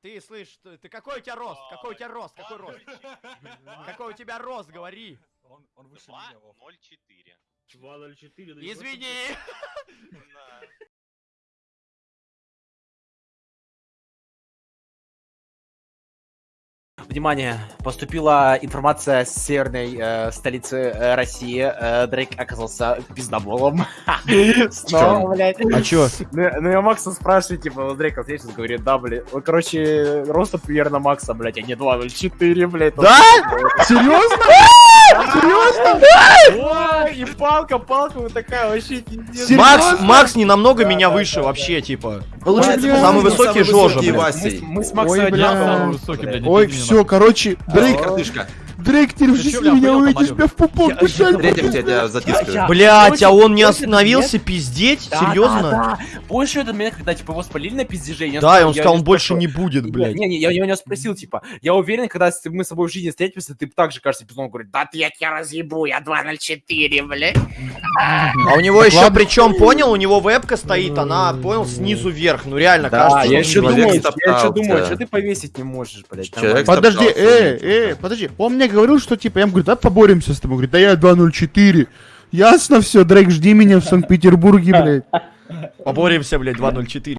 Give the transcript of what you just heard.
ты слышь, ты, ты какой у тебя рост? Какой у тебя рост? Какой рост? Какой у тебя рост, говори. Он, он выше меня, Вов. 2.04. 2.04. да Извини. Внимание, поступила информация с северной э, столицы э, России. Э, Дрейк оказался пиздоболом. Снова, блядь. А чё? Ну, ну, я Макса спрашиваю, типа, Дрейк ответил, говорит, да, блядь. Короче, роста примерно Макса, блядь, а не 2.04, блядь. Да? Серьезно? Серьезно? Палка, палка вот такая вообще пиздец. Макс, Макс не намного меня выше вообще, типа. Получается, Самый самый высокий Жожа, блядь. Васей. Мы с Максом Ой, один бля. самый высокий, блядь. Ой, все, короче, Дрейк, Картышка. Дрейк, ты в жизни меня увидишь, тебя в пупок дышать Третьим буду. тебя, затискаю. Блять, а он не остановился пиздеть? Серьезно? Больше этот момент, когда, типа, его спалили на пиздеже. Да, и он сказал, он больше не будет, блядь. Не, не, я, у него спросил, типа, я уверен, когда мы с тобой в жизни встретимся, ты так же кажется пизном говорит, да ты я тебя разъебу, я 2.04, блядь. А у него еще, причем, понял, у него вебка стоит, она, понял, снизу вверх. Ну реально, Да, кажется, я еще думаю, я еще думаю, что ты повесить не можешь, блядь. Подожди, э, э, подожди. Он мне говорил, что типа, я ему говорю, давай поборемся с тобой. Говорит, да я 2.04. Ясно все, Дрейк, жди меня в Санкт-Петербурге, блядь. Поборемся, блядь, 2.04.